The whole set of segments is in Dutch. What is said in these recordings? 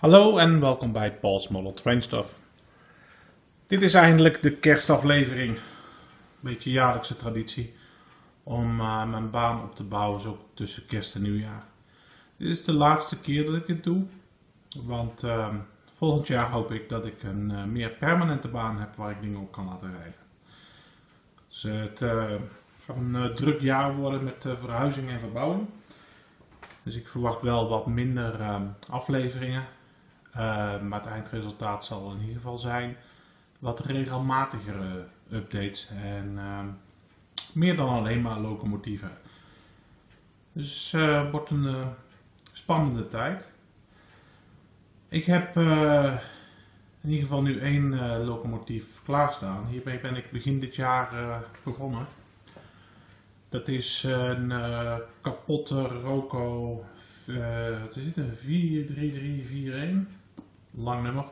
Hallo en welkom bij Paul's Model Train Stuff. Dit is eindelijk de kerstaflevering. Een beetje jaarlijkse traditie om uh, mijn baan op te bouwen zo tussen kerst en nieuwjaar. Dit is de laatste keer dat ik dit doe, want uh, volgend jaar hoop ik dat ik een uh, meer permanente baan heb waar ik dingen op kan laten rijden. Dus het gaat een druk jaar worden met verhuizing en verbouwing. Dus ik verwacht wel wat minder ehm, afleveringen. Ehm, maar het eindresultaat zal in ieder geval zijn wat regelmatigere updates en ehm, meer dan alleen maar locomotieven. Dus het uh, wordt een uh, spannende tijd. Ik heb uh, in ieder geval nu één locomotief klaarstaan. Hiermee ben ik begin dit jaar begonnen. Dat is een kapotte Roco, wat is het, een 43341 lang nummer.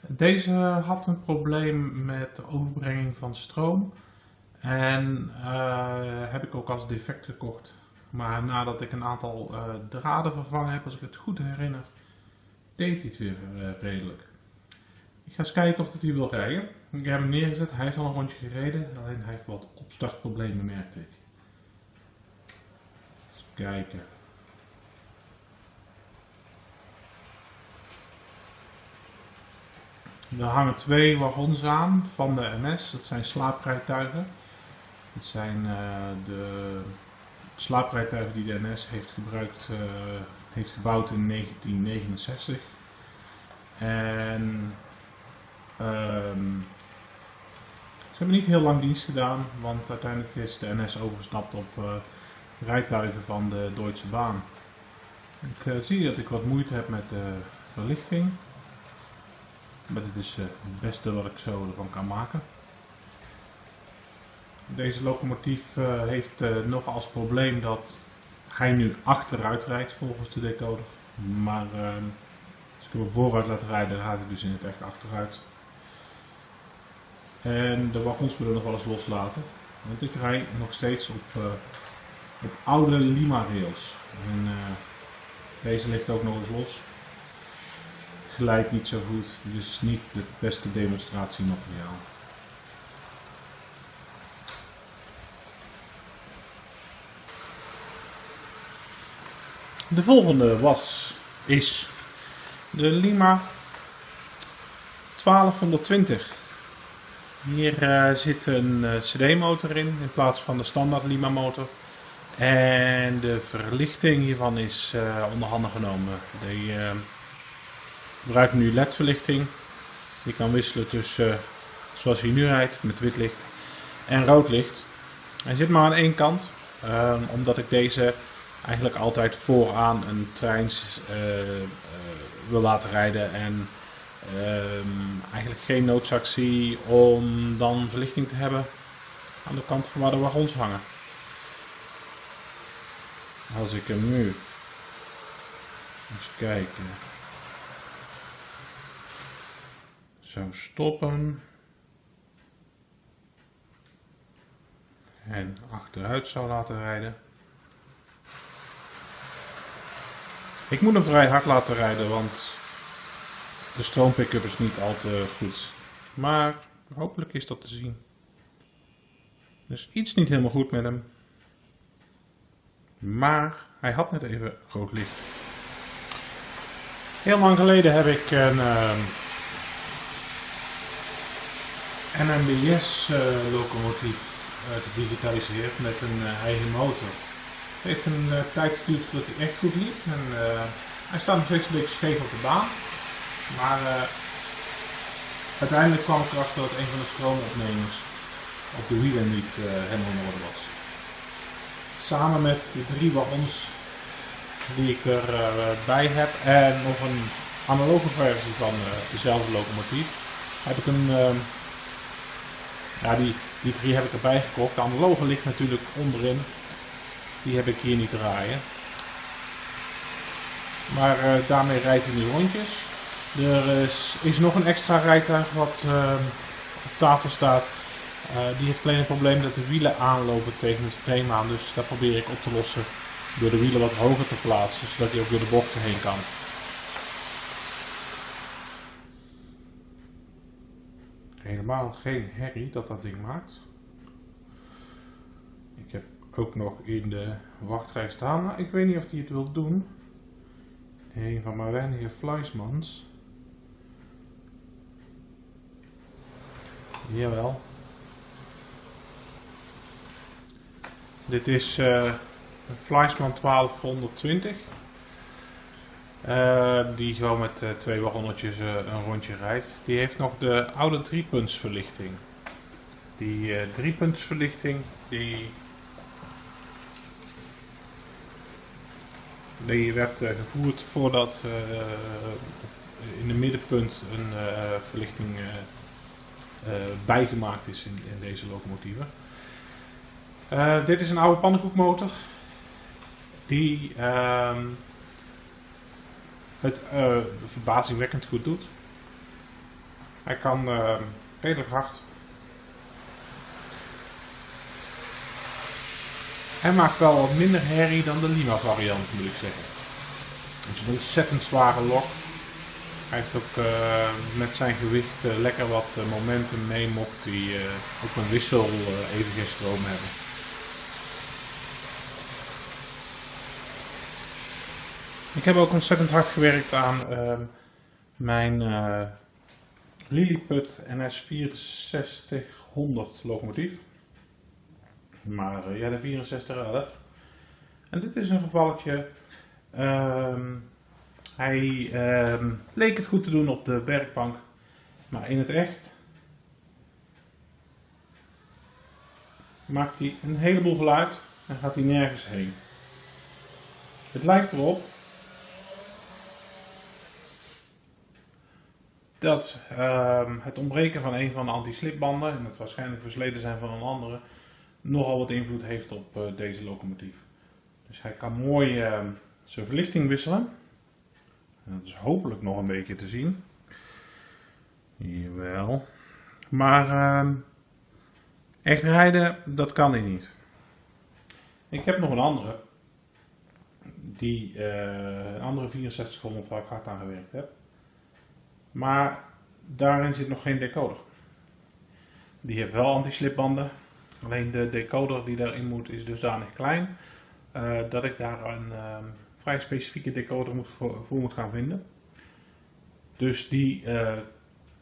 Deze had een probleem met de overbrenging van stroom en uh, heb ik ook als defect gekocht. Maar nadat ik een aantal uh, draden vervangen heb, als ik het goed herinner, deed hij het weer uh, redelijk. Ik ga eens kijken of hij hier wil rijden. Ik heb hem neergezet, hij heeft al een rondje gereden, alleen hij heeft wat opstartproblemen merkte ik. Eens kijken. Er hangen twee wagons aan van de NS. Dat zijn slaaprijtuigen. Dat zijn uh, de slaaprijtuigen die de NS heeft gebruikt, uh, heeft gebouwd in 1969. En um, ze hebben niet heel lang dienst gedaan, want uiteindelijk is de NS overgestapt op uh, rijtuigen van de Duitse baan. Ik zie dat ik wat moeite heb met de verlichting. Maar dit is eh, het beste wat ik zo ervan kan maken. Deze locomotief uh, heeft uh, nog als probleem dat hij nu achteruit rijdt volgens de decoder. Maar uh, als ik hem vooruit laat rijden, gaat hij dus in het echt achteruit. En de wagons willen nog wel eens loslaten. Want ik rij nog steeds op, op oude Lima rails. En, deze ligt ook nog eens los gelijk niet zo goed, dus niet het beste demonstratiemateriaal. De volgende was, is de Lima 1220. Hier uh, zit een uh, CD-motor in, in plaats van de standaard Lima motor. En de verlichting hiervan is uh, onder handen genomen. De, gebruik nu LED-verlichting. Je kan wisselen tussen, uh, zoals hij nu rijdt, met wit licht en rood licht. Hij zit maar aan één kant, uh, omdat ik deze eigenlijk altijd vooraan een trein uh, wil laten rijden. En ehm, eigenlijk geen noodzaak zie om dan verlichting te hebben aan de kant van waar de wagons hangen. Als ik hem nu eens kijken. Zo stoppen. En achteruit zou laten rijden. Ik moet hem vrij hard laten rijden, want de stroompick-up is niet al te goed. Maar hopelijk is dat te zien. Dus iets niet helemaal goed met hem. Maar hij had net even rood licht. Heel lang geleden heb ik een... Uh, NMBS uh, locomotief uh, gedigitaliseerd met een uh, eigen motor. Het heeft een tijd geduurd voordat hij echt goed liep. En, hij staat nog steeds een beetje scheef op de baan. Maar uiteindelijk kwam ik erachter dat een van de stroomopnemers op de wielen niet helemaal in orde was. Samen met de drie wagons die ik erbij heb en nog een analoge versie van dezelfde locomotief heb ik een ja, die, die drie heb ik erbij gekocht. De analoge ligt natuurlijk onderin. Die heb ik hier niet draaien. Maar uh, daarmee rijdt hij nu rondjes. Er is, nog een extra rijtuig wat uh, op tafel staat. Uh, die heeft alleen een probleem dat de wielen aanlopen tegen het frame aan. Dus dat probeer ik op te lossen door de wielen wat hoger te plaatsen. Zodat hij ook door de bochten heen kan. Helemaal geen herrie dat dat ding maakt. Ik heb ook nog in de wachtrij staan, maar ik weet niet of hij het wil doen. Een van mijn weinige Fleismans. Jawel. Dit is uh, een Fleisman 1220. Uh, die gewoon met uh, twee wagonnetjes een rondje rijdt. Die heeft nog de oude driepuntsverlichting. Die driepuntsverlichting die Die werd gevoerd voordat in het middenpunt een verlichting bijgemaakt is in, in deze locomotieven. dit is een oude pannenkoekmotor die het verbazingwekkend goed doet. Hij kan redelijk hard Hij maakt wel wat minder herrie dan de Lima variant moet ik zeggen. Het is een ontzettend zware lok. Hij heeft ook uh, met zijn gewicht lekker wat momentum mee mocht die op een wissel even geen stroom hebben. Ik heb ook ontzettend hard gewerkt aan ehm, mijn Lilliput NS 6400 locomotief. Maar uh, ja, de 6411. En dit is een gevalletje. Um, hij um, leek het goed te doen op de werkbank. Maar in het echt maakt hij een heleboel geluid en gaat hij nergens heen. Het lijkt erop dat um, het ontbreken van een van de anti-slipbanden en het waarschijnlijk versleten zijn van een andere nogal wat invloed heeft op uh, deze locomotief. Dus hij kan mooi uh, zijn verlichting wisselen. En dat is hopelijk nog een beetje te zien. Jawel. Maar uh, echt rijden, dat kan hij niet. Ik heb nog een andere. Die, uh, een andere 6400 waar ik hard aan gewerkt heb. Maar daarin zit nog geen decoder. Die heeft wel anti-slipbanden. Alleen de decoder die daarin moet is dusdanig klein uh, dat ik daar een uh, vrij specifieke decoder moet voor, moet gaan vinden. Dus die, uh,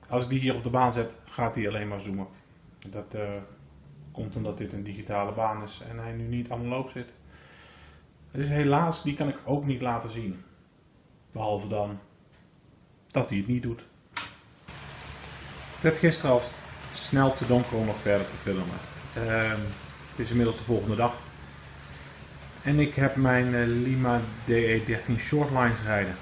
als ik die hier op de baan zet, gaat hij alleen maar zoomen. Dat komt omdat dit een digitale baan is en hij nu niet aan loop zit. Dus helaas, die kan ik ook niet laten zien. Behalve dan dat hij het niet doet. Het werd gisteren al snel te donker om nog verder te filmen. Uh, het is inmiddels de volgende dag. En ik heb mijn uh, Lima DE13 Shortlines rijden.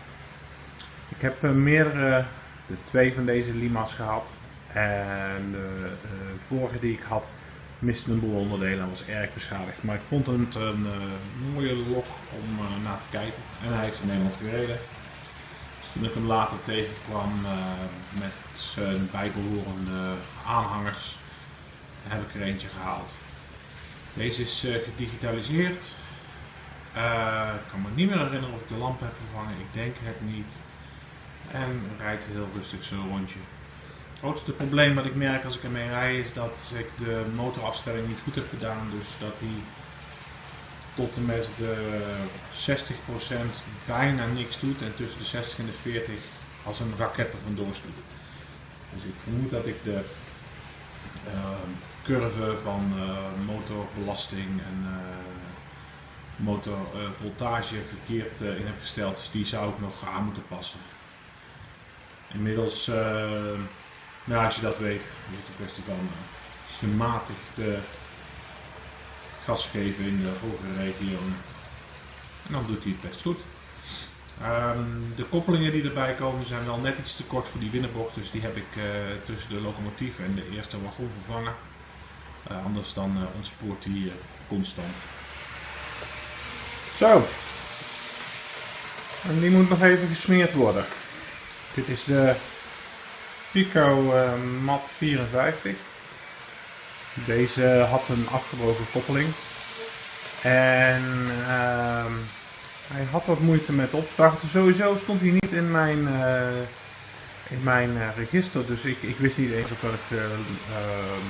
Ik heb uh, meerdere, de twee van deze Lima's gehad. En de uh, vorige die ik had miste een boel onderdelen en was erg beschadigd. Maar ik vond het een mooie lok om naar te kijken. En hij heeft in Nederland gereden. Toen ik hem later tegenkwam met zijn bijbehorende aanhangers heb ik er eentje gehaald. Deze is uh, gedigitaliseerd. Uh, ik kan me niet meer herinneren of ik de lamp heb vervangen. Ik denk het niet. En rijdt heel rustig zo'n rondje. Het grootste probleem wat ik merk als ik ermee rij is dat ik de motorafstelling niet goed heb gedaan. Dus dat hij tot en met de 60% bijna niks doet en tussen de 60 en de 40 als een raket er vandoor. Dus ik vermoed dat ik de uh, curve van uh, motorbelasting en uh, motorvoltage verkeerd in heb gesteld. Dus die zou ik nog aan moeten passen. Inmiddels, nou, als je dat weet, is het een kwestie van gematigd gas geven in de hogere regio. En dan doet hij het best goed. Um, de koppelingen die erbij komen zijn wel net iets te kort voor die binnenbocht, dus die heb ik uh, tussen de locomotief en de eerste wagon vervangen. Uh, anders dan uh, ontspoort die constant. Zo. En die moet nog even gesmeerd worden. Dit is de Pico Mat 54. Deze had een afgebroken koppeling. En ehm, hij had wat moeite met opstarten. Sowieso stond hij niet in mijn, uh, in mijn eh, register. Dus ik, ik wist niet eens op welk, eh, ehm,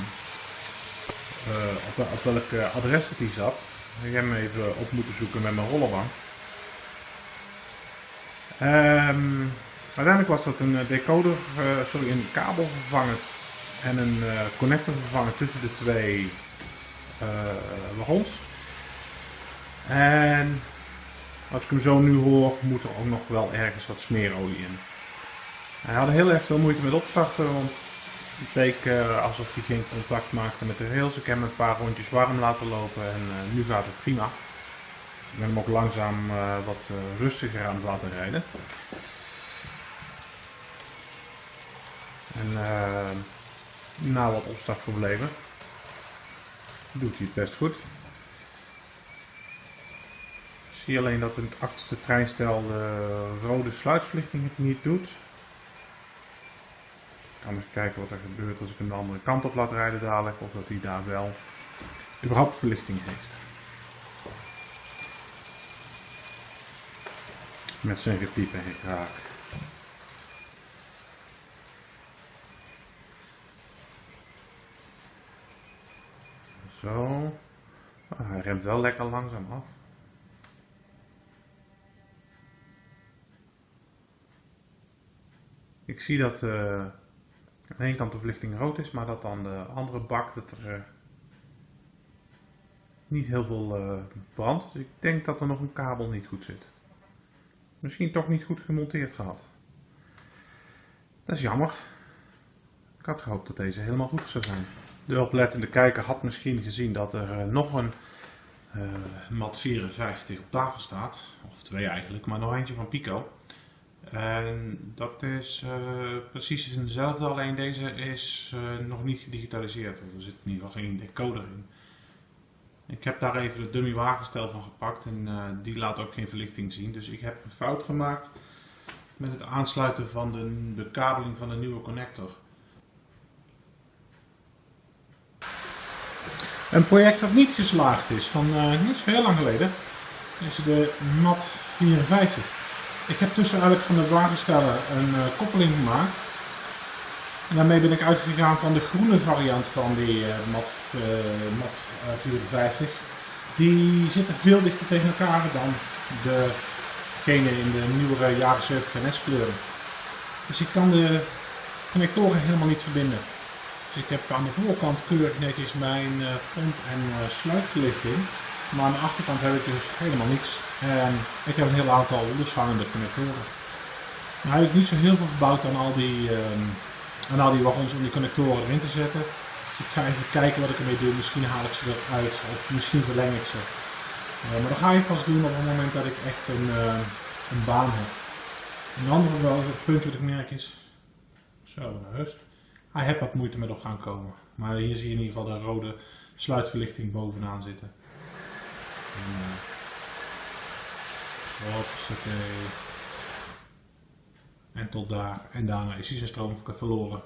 eh, op, wel- op welk eh, adres het die zat. Ik heb hem even op moeten zoeken met mijn rollerbank. Ehm, uiteindelijk was dat een eh, decoder, eh, sorry, een kabelvervanger en een eh, connectorvervanger tussen de twee eh, wagons. En als ik hem zo nu hoor, moet er ook nog wel ergens wat smeerolie in. Hij had heel erg veel moeite met opstarten, want het leek eh, alsof hij geen contact maakte met de rails. Ik heb hem een paar rondjes warm laten lopen en nu gaat het prima. Ik ben hem ook langzaam wat rustiger aan het laten rijden. En na wat opstartproblemen doet hij het best goed. Ik zie alleen dat in het achterste treinstel de rode sluitverlichting het niet doet. Ik kan eens kijken wat er gebeurt als ik hem de andere kant op laat rijden dadelijk. Of dat hij daar wel überhaupt verlichting heeft. Met zijn gepiepen en Zo. Ah, hij remt wel lekker langzaam af. Ik zie dat eh, aan de ene kant de verlichting rood is, maar dat aan de andere bak dat er eh, niet heel veel eh, brandt. Dus ik denk dat er nog een kabel niet goed zit. Misschien toch niet goed gemonteerd gehad. Dat is jammer. Ik had gehoopt dat deze helemaal goed zou zijn. De oplettende kijker had misschien gezien dat er eh, nog een eh, mat 54 op tafel staat. Of twee eigenlijk, maar nog eentje van Pico. En dat is eh, precies dezelfde, alleen deze is nog niet gedigitaliseerd. Er zit in ieder geval geen decoder in. Ik heb daar even het dummy wagenstel van gepakt en die laat ook geen verlichting zien. Dus ik heb een fout gemaakt met het aansluiten van de bekabeling van de nieuwe connector. Een project dat niet geslaagd is, van eh, niet zo heel lang geleden, is de MAT 54. Ik heb tussen eigenlijk van de wagenstellen een eh, koppeling gemaakt. En daarmee ben ik uitgegaan van de groene variant van die MAT, MAT eh, 54. Die zitten veel dichter tegen elkaar dan degene in de nieuwere jaren 70 NS kleuren. Dus ik kan de connectoren helemaal niet verbinden. Dus ik heb aan de voorkant keurig netjes mijn eh, front- en eh, sluitverlichting. Maar aan de achterkant heb ik dus helemaal niks. En ik heb een heel aantal loshangende connectoren. Nou heb ik niet zo heel veel verbouwd aan al die, ehm, aan al die wagons om die connectoren erin te zetten. Dus ik ga even kijken wat ik ermee doe. Misschien haal ik ze eruit of misschien verleng ik ze. Eh, maar dat ga ik pas doen op het moment dat ik echt een, een baan heb. Een het punt wat ik merk is, zo, rust. Hij heeft wat moeite met op gaan komen. Maar hier zie je in ieder geval de rode sluitverlichting bovenaan zitten. En. En tot daar. En daarna is hij zijn stroom verloren.